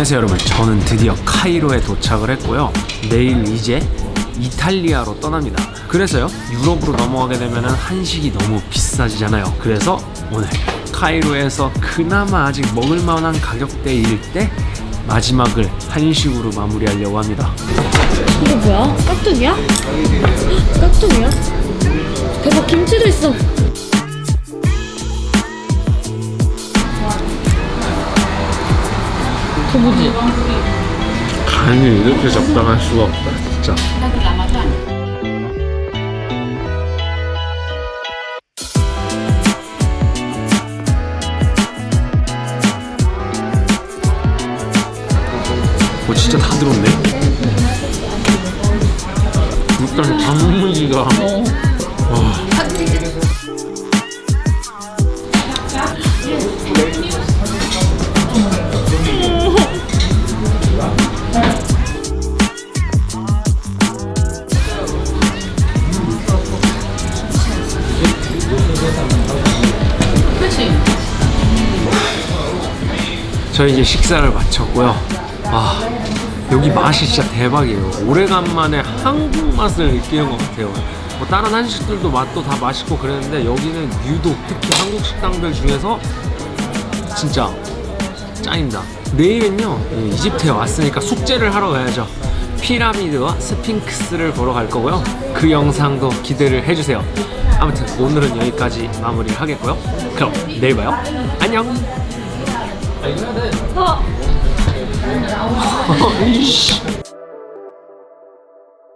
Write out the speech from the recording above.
안녕하세요 여러분 저는 드디어 카이로에 도착을 했고요 내일 이제 이탈리아로 떠납니다 그래서요 유럽으로 넘어가게 되면 한식이 너무 비싸지잖아요 그래서 오늘 카이로에서 그나마 아직 먹을만한 가격대일 때 마지막을 한식으로 마무리하려고 합니다 이거 뭐야? 깍두기야? 헉, 깍두기야? 대박 김치도 있어 도무지. 간이 이렇게 적당할 수가 없다 진짜. 오 진짜 다 들었네? 일단 단무지가 저희 이제 식사를 마쳤고요. 아 여기 맛이 진짜 대박이에요. 오래간만에 한국 맛을 느끼는 것 같아요. 뭐 다른 한식들도 맛도 다 맛있고 그랬는데 여기는 유독 특히 한국 식당들 중에서 진짜 짱입니다. 내일은요 예, 이집트에 왔으니까 숙제를 하러 가야죠. 피라미드와 스핑크스를 보러 갈 거고요. 그 영상도 기대를 해주세요. 아무튼 오늘은 여기까지 마무리를 하겠고요. 그럼 내일 봐요. 안녕. 어 이씨.